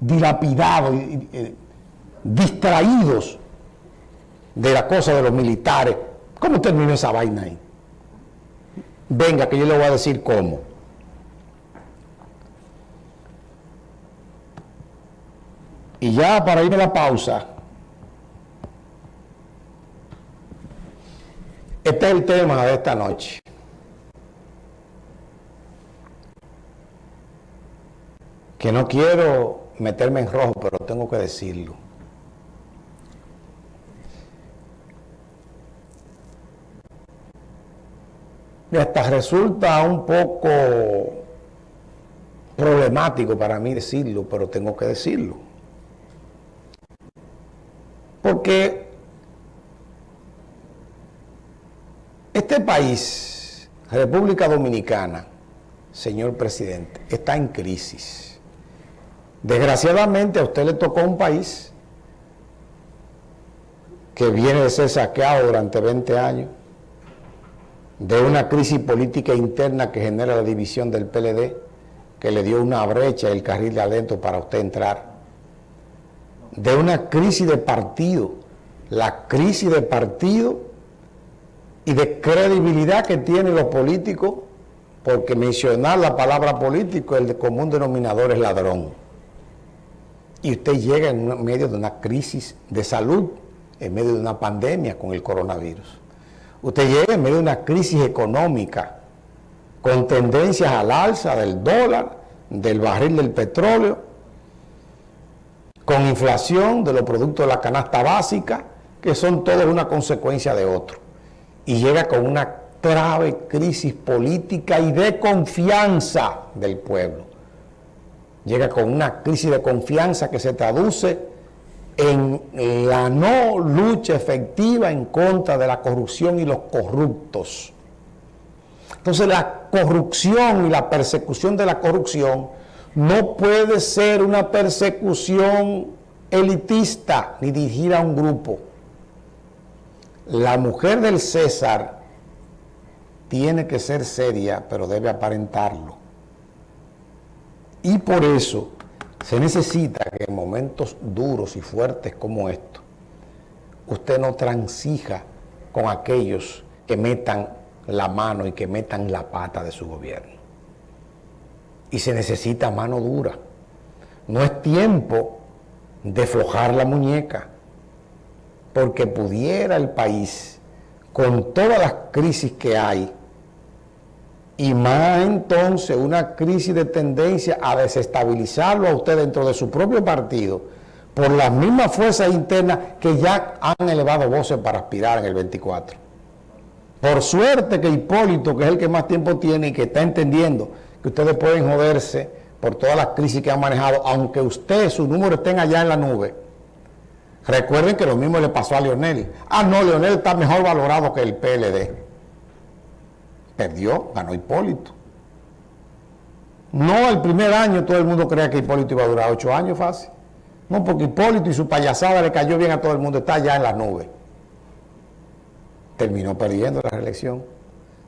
dilapidados, eh, distraídos de la cosa de los militares. ¿Cómo terminó esa vaina ahí? Venga, que yo le voy a decir cómo. Y ya para irme a la pausa, este es el tema de esta noche. Que no quiero meterme en rojo, pero tengo que decirlo. Y hasta resulta un poco problemático para mí decirlo, pero tengo que decirlo. Porque este país, República Dominicana, señor presidente, está en crisis. Desgraciadamente a usted le tocó un país que viene de ser saqueado durante 20 años, de una crisis política interna que genera la división del PLD, que le dio una brecha el carril de adentro para usted entrar, de una crisis de partido, la crisis de partido y de credibilidad que tienen los políticos, porque mencionar la palabra político, el común denominador es ladrón. Y usted llega en medio de una crisis de salud, en medio de una pandemia con el coronavirus. Usted llega en medio de una crisis económica, con tendencias al alza del dólar, del barril del petróleo, con inflación de los productos de la canasta básica, que son todos una consecuencia de otro. Y llega con una grave crisis política y de confianza del pueblo. Llega con una crisis de confianza que se traduce en la no lucha efectiva en contra de la corrupción y los corruptos. Entonces la corrupción y la persecución de la corrupción no puede ser una persecución elitista ni dirigida a un grupo. La mujer del César tiene que ser seria, pero debe aparentarlo. Y por eso se necesita que en momentos duros y fuertes como estos, usted no transija con aquellos que metan la mano y que metan la pata de su gobierno y se necesita mano dura. No es tiempo de flojar la muñeca, porque pudiera el país, con todas las crisis que hay, y más entonces una crisis de tendencia a desestabilizarlo a usted dentro de su propio partido, por las mismas fuerzas internas que ya han elevado voces para aspirar en el 24. Por suerte que Hipólito, que es el que más tiempo tiene y que está entendiendo que ustedes pueden joderse por todas las crisis que han manejado, aunque usted, su número estén allá en la nube. Recuerden que lo mismo le pasó a Leonel. Ah, no, Leonel está mejor valorado que el PLD. Perdió, ganó Hipólito. No, el primer año todo el mundo creía que Hipólito iba a durar ocho años fácil. No, porque Hipólito y su payasada le cayó bien a todo el mundo, está allá en la nube. Terminó perdiendo la reelección.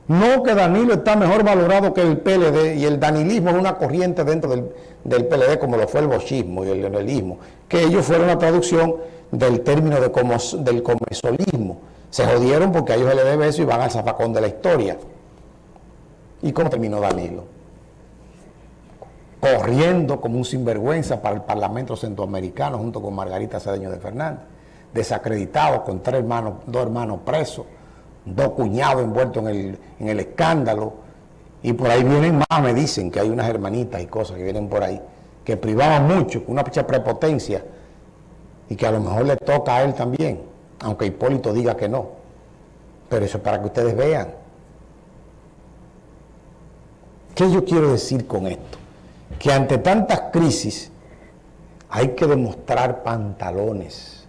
No que Danilo está mejor valorado que el PLD y el danilismo es una corriente dentro del, PLD como lo fue el bochismo y el leonelismo, que ellos fueron la traducción del término de del comesolismo. Se jodieron porque a ellos se les eso y van al zafacón de la historia. ¿Y cómo terminó Danilo? Corriendo como un sinvergüenza para el Parlamento Centroamericano junto con Margarita Cedeño de Fernández, desacreditado con tres hermanos, dos hermanos presos dos cuñados envueltos en el, escándalo, y por ahí vienen más, me dicen que hay unas hermanitas y cosas que vienen por ahí, que privaban mucho, con una prepotencia, y que a lo mejor le toca a él también, aunque Hipólito diga que no. Pero eso es para que ustedes vean. ¿Qué yo quiero decir con esto? Que ante tantas crisis hay que demostrar pantalones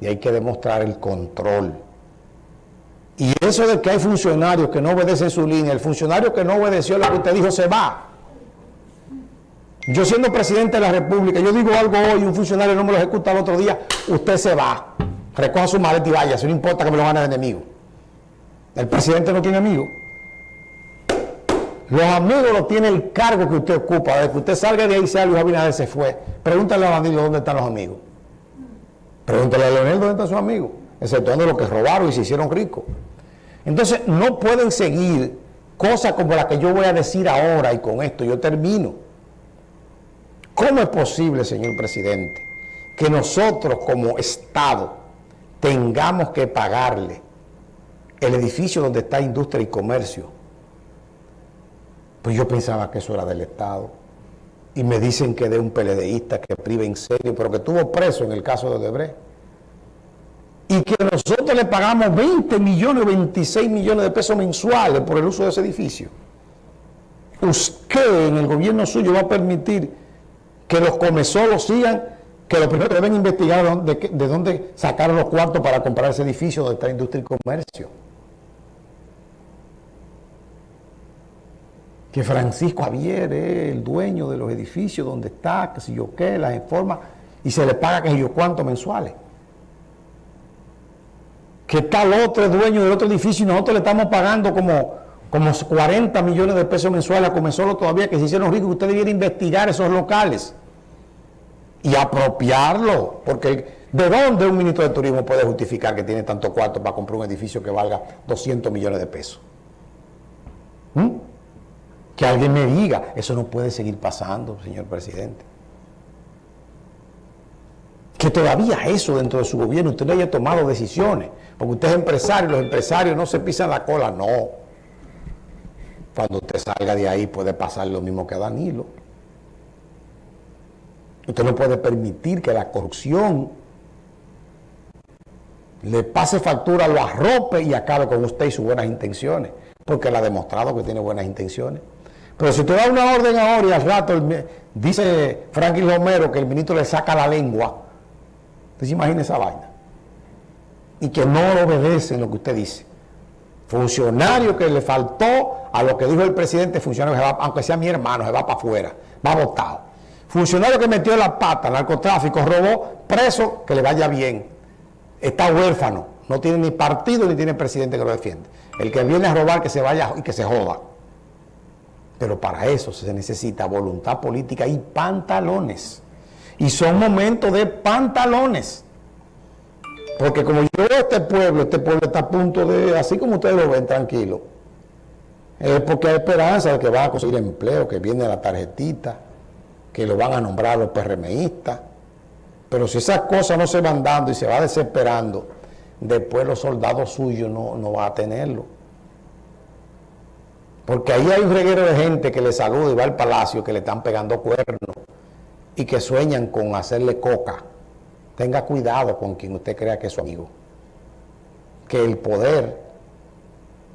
y hay que demostrar el control y eso de que hay funcionarios que no obedecen su línea, el funcionario que no obedeció lo que usted dijo se va. Yo siendo presidente de la República, yo digo algo hoy, un funcionario no me lo ejecuta el otro día, usted se va. Recoja su maleta y vaya, si no importa que me lo gane de enemigo. El presidente no tiene amigos. Los amigos lo tiene el cargo que usted ocupa. Desde que usted salga de ahí, sea Luis Abinader se fue. Pregúntale a Danilo dónde están los amigos. Pregúntale a Leonel dónde están sus amigos. Exceptuando los que robaron y se hicieron ricos. Entonces, no pueden seguir cosas como las que yo voy a decir ahora y con esto yo termino. ¿Cómo es posible, señor presidente, que nosotros como Estado tengamos que pagarle el edificio donde está industria y comercio pues yo pensaba que eso era del Estado. Y me dicen que de un PLDista que prive en serio, pero que estuvo preso en el caso de Odebrecht. Y que nosotros le pagamos 20 millones, 26 millones de pesos mensuales por el uso de ese edificio. Usted en el gobierno suyo va a permitir que los comesolos sigan, que lo primero deben investigar de dónde sacaron los cuartos para comprar ese edificio donde está industria y comercio. Que Francisco Javier es el dueño de los edificios donde está, que si yo qué, las informa, y se le paga que si yo cuánto mensuales. Que tal otro dueño del otro edificio y nosotros le estamos pagando como, como 40 millones de pesos mensuales a solo todavía, que se hicieron ricos, usted debiera investigar esos locales y apropiarlo, porque ¿de dónde un ministro de turismo puede justificar que tiene tanto cuarto para comprar un edificio que valga 200 millones de pesos? ¿Mm? Que alguien me diga, eso no puede seguir pasando, señor presidente. Que todavía eso dentro de su gobierno usted no haya tomado decisiones, porque usted es empresario, los empresarios no se pisan la cola, no. Cuando usted salga de ahí puede pasar lo mismo que a Danilo. Usted no puede permitir que la corrupción le pase factura, lo arrope y acabe con usted y sus buenas intenciones, porque él ha demostrado que tiene buenas intenciones. Pero si usted da una orden ahora y al rato dice Franklin Romero que el ministro le saca la lengua, usted se imagina esa vaina. Y que no obedece lo que usted dice. Funcionario que le faltó a lo que dijo el presidente, funcionario que aunque sea mi hermano, se va para afuera, va votado. Funcionario que metió la pata, narcotráfico, robó, preso, que le vaya bien. Está huérfano, no tiene ni partido ni tiene presidente que lo defiende. El que viene a robar que se vaya y que se joda. Pero para eso se necesita voluntad política y pantalones. Y son momentos de pantalones. Porque como yo veo este pueblo, este pueblo está a punto de, así como ustedes lo ven, tranquilo, es porque hay esperanza de que van a conseguir empleo, que viene la tarjetita, que lo van a nombrar los PRMistas. Pero si esas cosas no se van dando y se va desesperando, después los soldados suyos no, no van a tenerlo. Porque ahí hay un reguero de gente que le saluda y va al palacio que le están pegando cuernos y que sueñan con hacerle coca. Tenga cuidado con quien usted crea que es su amigo. Que el poder,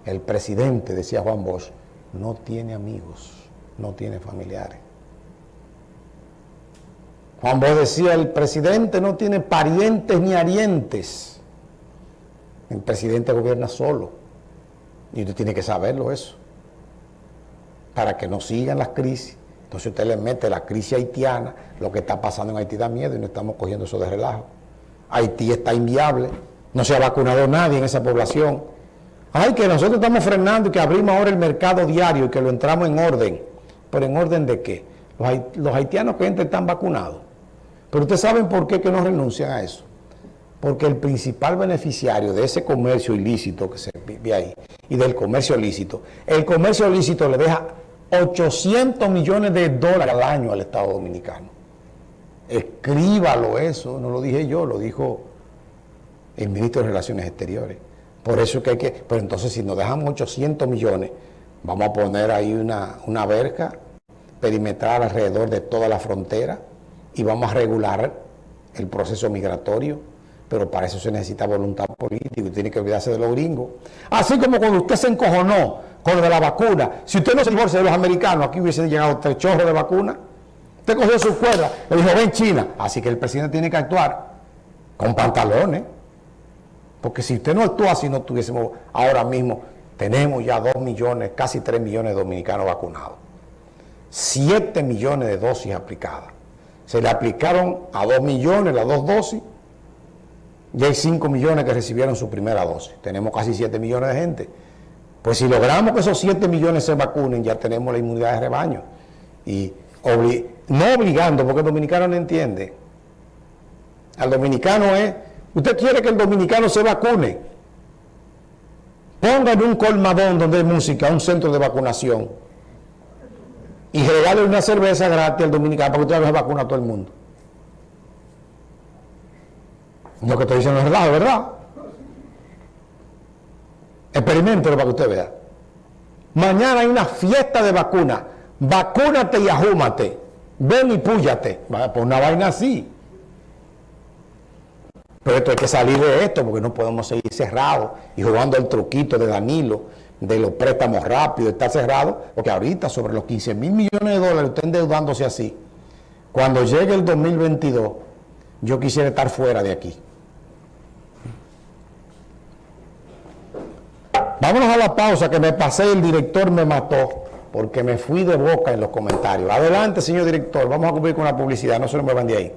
el presidente, decía Juan Bosch, no tiene amigos, no tiene familiares. Juan Bosch decía, el presidente no tiene parientes ni arientes. El presidente gobierna solo. Y usted tiene que saberlo eso para que no sigan las crisis. Entonces usted le mete la crisis haitiana, lo que está pasando en Haití da miedo y no estamos cogiendo eso de relajo. Haití está inviable, no se ha vacunado nadie en esa población. Ay, que nosotros estamos frenando y que abrimos ahora el mercado diario y que lo entramos en orden. ¿Pero en orden de qué? Los, haitianos que entran están vacunados. Pero ustedes saben por qué que no renuncian a eso. Porque el principal beneficiario de ese comercio ilícito que se vive ahí y del comercio ilícito, el comercio ilícito le deja 800 millones de dólares al año al Estado Dominicano. Escríbalo eso, no lo dije yo, lo dijo el ministro de Relaciones Exteriores. Por eso que hay que, pero entonces si nos dejamos 800 millones, vamos a poner ahí una, una verja perimetral alrededor de toda la frontera y vamos a regular el proceso migratorio, pero para eso se necesita voluntad política y tiene que olvidarse de los gringos. Así como cuando usted se encojonó con lo de la vacuna. Si usted no se divorcia de los americanos, aquí hubiese llegado tres chorros de vacuna. Usted cogió su cuerda, le dijo, ven China. Así que el presidente tiene que actuar con pantalones. Porque si usted no actúa si no tuviésemos ahora mismo, tenemos ya dos millones, casi tres millones de dominicanos vacunados. Siete millones de dosis aplicadas. Se le aplicaron a dos millones las dos dosis y hay cinco millones que recibieron su primera dosis. Tenemos casi siete millones de gente. Pues si logramos que esos 7 millones se vacunen, ya tenemos la inmunidad de rebaño. Y no obligando, porque el dominicano no entiende. Al dominicano es, usted quiere que el dominicano se vacune. Póngale un colmadón donde hay música, un centro de vacunación. Y regale una cerveza gratis al dominicano para que usted se vacuna a todo el mundo. Lo que estoy diciendo es verdad, ¿verdad? Experimentelo para que usted vea. Mañana hay una fiesta de vacuna. Vacúnate y ajúmate. Ven y púyate. Pues una vaina así. Pero esto hay que salir de esto porque no podemos seguir cerrados y jugando el truquito de Danilo, de los préstamos rápidos, está cerrado, porque ahorita sobre los 15 mil millones de dólares usted endeudándose así. Cuando llegue el 2022, yo quisiera estar fuera de aquí. Vámonos a la pausa que me pasé, el director me mató porque me fui de boca en los comentarios. Adelante, señor director, vamos a cumplir con la publicidad, no se nos muevan de ahí.